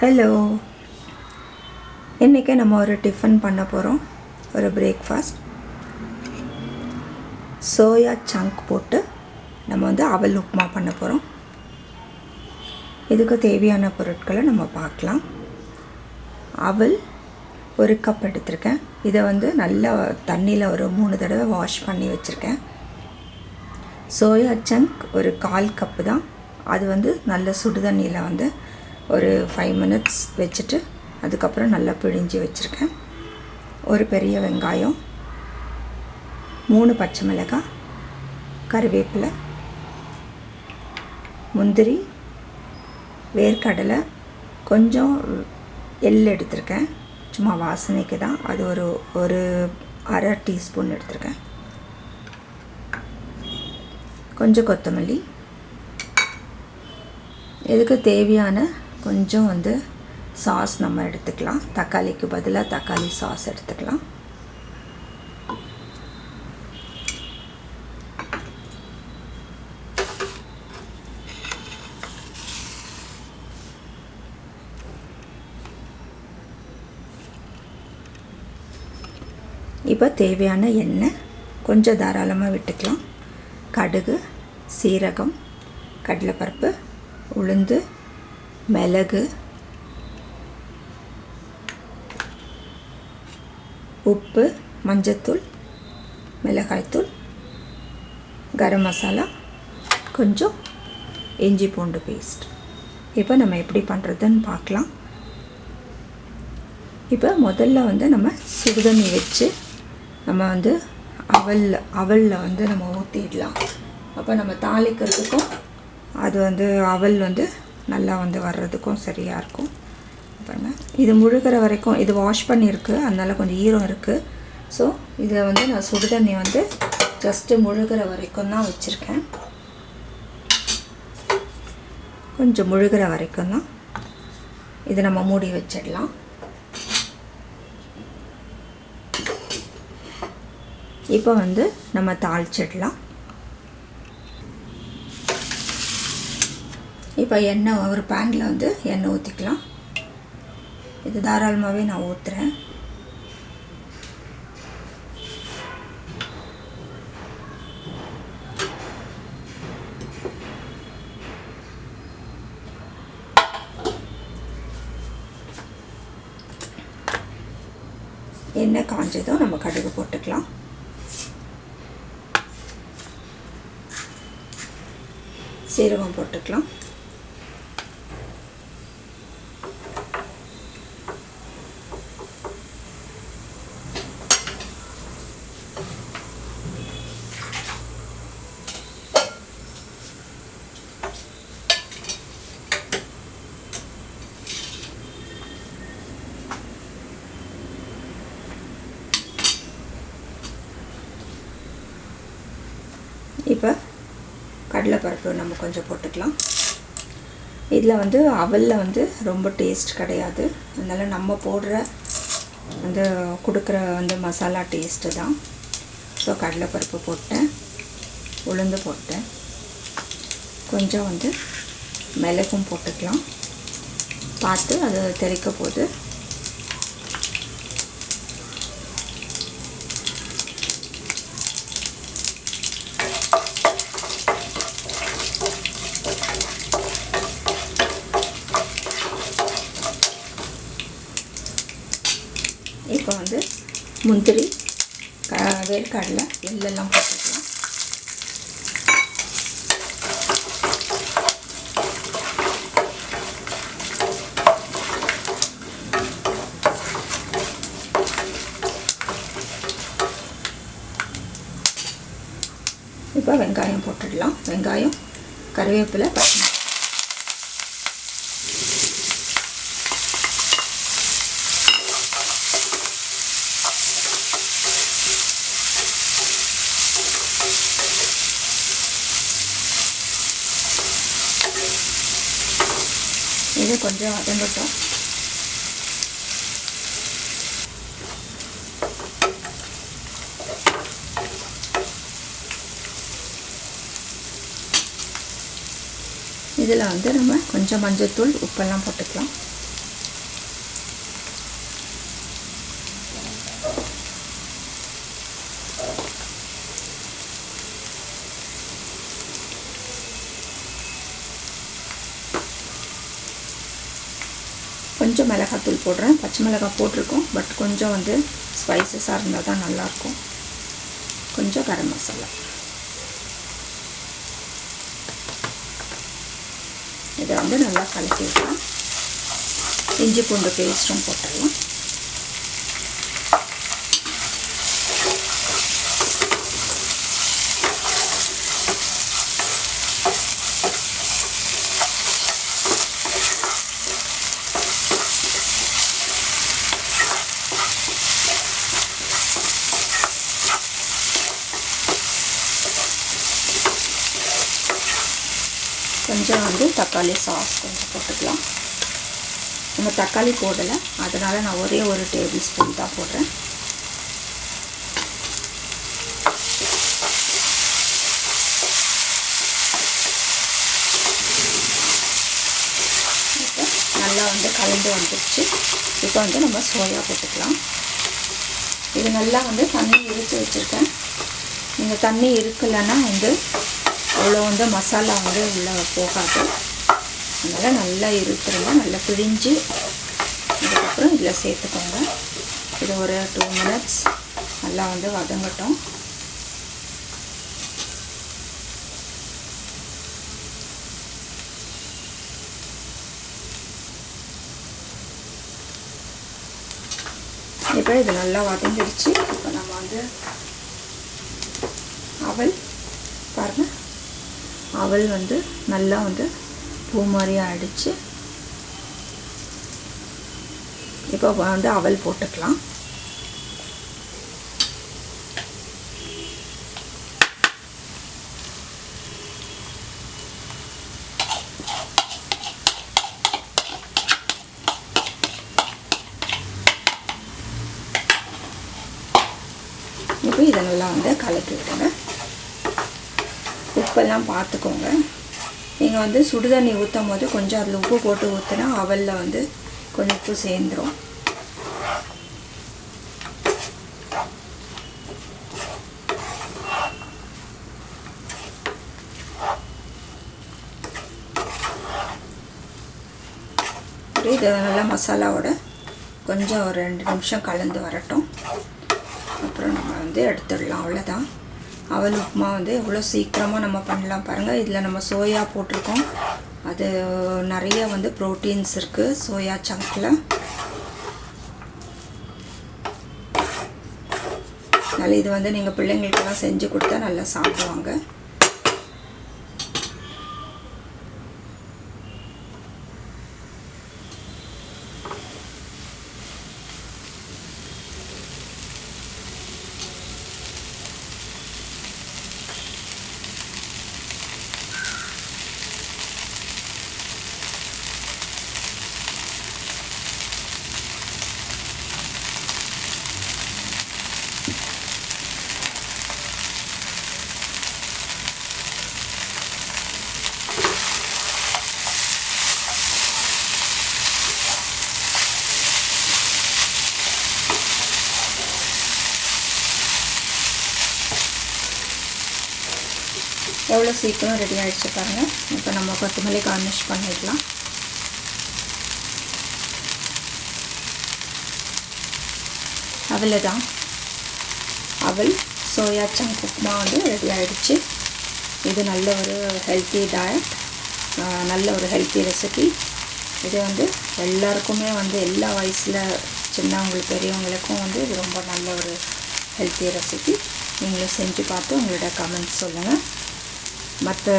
Hello இன்றைக்கி நம்ம ஒரு டிஃபன் பண்ண போகிறோம் ஒரு பிரேக்ஃபாஸ்ட் சோயா சங்க் போட்டு நம்ம வந்து அவல் உப்புமா பண்ண போகிறோம் இதுக்கு தேவையான பொருட்களை நம்ம பார்க்கலாம். அவல் ஒரு கப் எடுத்திருக்கேன். இதை வந்து நல்லா தண்ணியில் ஒரு மூணு தடவை வாஷ் பண்ணி வச்சுருக்கேன். சோயா சங்க் ஒரு கால் கப்பு தான். அது வந்து நல்ல சுடு தண்ணியில் வந்து ஒரு ஃபைவ் மினிட்ஸ் வச்சுட்டு அதுக்கப்புறம் நல்லா பிழிஞ்சு வச்சுருக்கேன். ஒரு பெரிய வெங்காயம் மூணு பச்சை மிளகாய் கருவேப்பிலை முந்திரி வேர்க்கடலை கொஞ்சம் எள் எடுத்திருக்கேன். சும்மா வாசனைக்கு தான். அது ஒரு ஒரு அரை டீஸ்பூன் எடுத்திருக்கேன். கொஞ்சம் கொத்தமல்லி. இதுக்கு தேவையான கொஞ்சம் வந்து சாஸ் நம்ம எடுத்துக்கலாம். தக்காளிக்கு பதிலாக தக்காளி சாஸ் எடுத்துக்கலாம். இப்போ தேவையான எண்ணெய் கொஞ்சம் தாராளமாக விட்டுக்கலாம். கடுகு சீரகம் கடலைப்பருப்பு உளுந்து மிளகு உப்பு மஞ்சத்தூள் மிளகாய்த்தூள் கரம் மசாலா கொஞ்சம் இஞ்சி பூண்டு பேஸ்ட் இப்போ நம்ம எப்படி பண்ணுறதுன்னு பார்க்கலாம். இப்போ முதல்ல வந்து நம்ம சுடுதண்ணி வச்சு நம்ம வந்து அவல் அவலில் வந்து நம்ம ஊற்றிடலாம் அப்போ நம்ம தாளிக்கிறதுக்கும் அது வந்து அவல் வந்து நல்லா வந்து வர்றதுக்கும் சரியாக இருக்கும். பாருங்க இது முழுகிற வரைக்கும் இது வாஷ் பண்ணியிருக்கு. அதனால் கொஞ்சம் ஈரம் இருக்குது ஸோ இதை வந்து நான் சுடுதண்ணி வந்து ஜஸ்ட்டு முழுகிற வரைக்கும் தான் வச்சுருக்கேன். கொஞ்சம் முழுகிற வரைக்கும் தான். இதை நம்ம மூடி வச்சிடலாம். இப்போ வந்து நம்ம தாளிச்சிடலாம். இப்போ எண்ணெய் ஒரு பேனில் வந்து எண்ணெய் ஊற்றிக்கலாம் இது தாராளமாகவே நான் ஊற்றுறேன் எண்ணெய் காஞ்சதும் நம்ம கடுகு போட்டுக்கலாம். சீரகம் போட்டுக்கலாம் இப்போ கடலைப்பருப்பு நம்ம கொஞ்சம் போட்டுக்கலாம். இதில் வந்து அவலில் வந்து ரொம்ப டேஸ்ட் கிடையாது. அதனால் நம்ம போடுற வந்து கொடுக்குற வந்து மசாலா டேஸ்ட்டு தான். ஸோ கடலைப்பருப்பு போட்டேன். உளுந்து போட்டேன். கொஞ்சம் வந்து மிளகும் போட்டுக்கலாம். பார்த்து அது தெளிக்க போது இப்போ வந்து முந்திரி க வேர்க்கடலை எள்ளெல்லாம் போட்டுக்கலாம். இப்போ வெங்காயம் போட்டுடலாம். வெங்காயம் கருவேப்பிலை பச்சை இது கொஞ்சம் வதங்கட்டும் இதில் வந்து நம்ம கொஞ்சம் மஞ்சள் தூள் உப்பெல்லாம் போட்டுக்கலாம் கொஞ்சம் மிளகாத்தூள் போடுறேன். பச்சை மிளகாய் போட்டிருக்கோம். பட் கொஞ்சம் வந்து ஸ்பைசஸாக இருந்தால் தான் நல்லாயிருக்கும். கொஞ்சம் கரம் மசாலா. இதை வந்து நல்லா கலக்கி விடலாம் இஞ்சி பூண்டு பேஸ்ட்டும் போட்டுடலாம். கொஞ்சம் வந்து தக்காளி சாஸ் கொஞ்சம் போட்டுக்கலாம். நம்ம தக்காளி போடலை. அதனால் நான் ஒரே ஒரு டேபிள் ஸ்பூன் தான் போடுறேன். நல்லா வந்து கலந்து வந்துடுச்சு இப்போ வந்து நம்ம சோயா போட்டுக்கலாம். இது நல்லா வந்து தண்ணி இழுத்து வச்சுருக்கேன். நீங்கள் தண்ணி இருக்கலைன்னா வந்து அவ்வளோ வந்து மசாலா வந்து உள்ளே போகாது. அதனால் நல்லா இருத்துருங்க நல்லா பிழிஞ்சு அதுக்கப்புறம் இதில் சேர்த்துக்கோங்க. இது ஒரு டூ மினிட்ஸ் நல்லா வந்து வதங்கட்டும். இப்போ இது நல்லா வதங்கிடுச்சு. இப்போ நம்ம வந்து அவல் அவல் வந்து நல்லா வந்து பூ மாதிரி அடித்து இப்போ வந்து அவல் போட்டுக்கலாம். இப்போ இதை நல்லா வந்து கலக்கி விடுங்க. உப்பெல்லாம் பார்த்துக்கோங்க. நீங்கள் வந்து சுடுதண்ணி ஊற்றும் போது கொஞ்சம் அதில் உப்பு போட்டு ஊற்றினா அவலில் வந்து கொஞ்சம் உப்பு சேர்ந்துடும் இதை நல்லா மசாலாவோட கொஞ்சம் ஒரு ரெண்டு நிமிஷம் கலந்து வரட்டும். அப்புறம் நம்ம வந்து எடுத்துடலாம். அவ்வளோதான் அவல் உப்புமா வந்து எவ்வளோ சீக்கிரமாக நம்ம பண்ணலாம் பாருங்கள் இதில் நம்ம சோயா போட்டிருக்கோம். அது நிறைய வந்து ப்ரோட்டீன்ஸ் இருக்குது சோயா சங்கில் அதனால் இது வந்து நீங்கள் பிள்ளைங்களுக்கெல்லாம் செஞ்சு கொடுத்தா நல்லா சாப்பிடுவாங்க. எவ்வளோ சீக்கிரம் ரெடி ஆகிடுச்சு பாருங்கள் இப்போ நம்ம கொத்தமல்லி கார்னிஷ் பண்ணிடலாம். அவ்வளோதான் அவள் சோயா சங்க் உப்புமா வந்து ரெடி ஆகிடுச்சு இது நல்ல ஒரு ஹெல்த்தி டயட் நல்ல ஒரு ஹெல்த்தி ரெசிபி இது வந்து எல்லாருக்குமே வந்து எல்லா வயசில் சின்னவங்களுக்கு பெரியவங்களுக்கும் வந்து இது ரொம்ப நல்ல ஒரு ஹெல்த்தி ரெசிபி நீங்களும் செஞ்சு பார்த்து உங்களோட கமெண்ட்ஸ் சொல்லுங்கள் mata